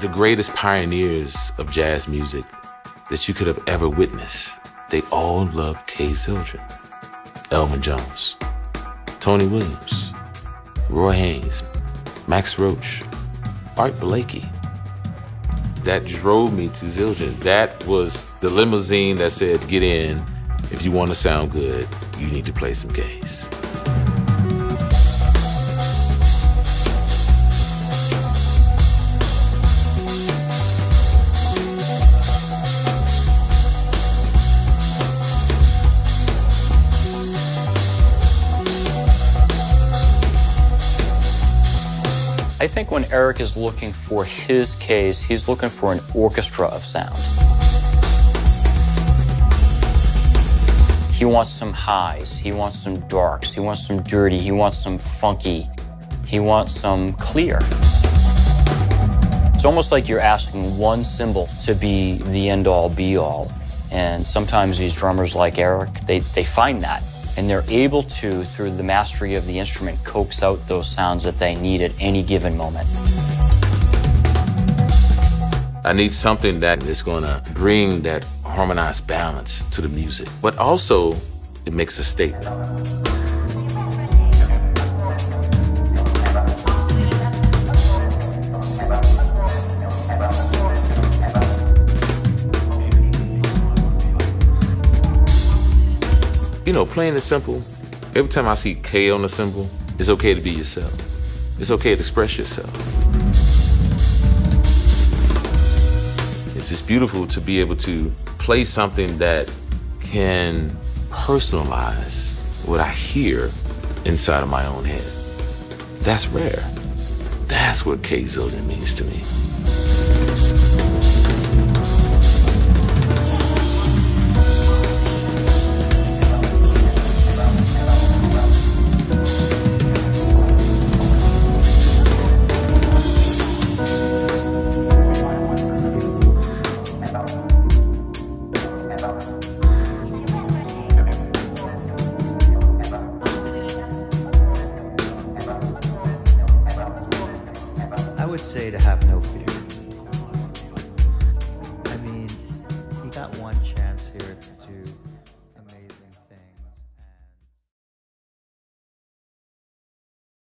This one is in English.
the greatest pioneers of jazz music that you could have ever witnessed. They all loved K Zildjian, Elvin Jones, Tony Williams, Roy Haynes, Max Roach, Art Blakey. That drove me to Zildjian. That was the limousine that said, get in. If you want to sound good, you need to play some Kays. I think when Eric is looking for his case, he's looking for an orchestra of sound. He wants some highs, he wants some darks, he wants some dirty, he wants some funky, he wants some clear. It's almost like you're asking one cymbal to be the end all be all. And sometimes these drummers like Eric, they, they find that and they're able to, through the mastery of the instrument, coax out those sounds that they need at any given moment. I need something that is going to bring that harmonized balance to the music, but also it makes a statement. You know, playing it simple, every time I see K on the cymbal, it's okay to be yourself. It's okay to express yourself. It's just beautiful to be able to play something that can personalize what I hear inside of my own head. That's rare. That's what K Zildjian means to me. To have no fear.